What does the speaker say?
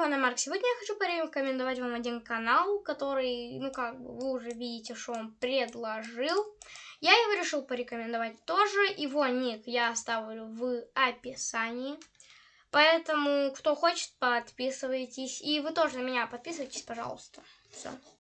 Фана Марк. Сегодня я хочу порекомендовать вам один канал, который, ну как бы, вы уже видите, что он предложил. Я его решил порекомендовать тоже. Его ник я оставлю в описании. Поэтому, кто хочет, подписывайтесь. И вы тоже на меня подписывайтесь, пожалуйста. Все.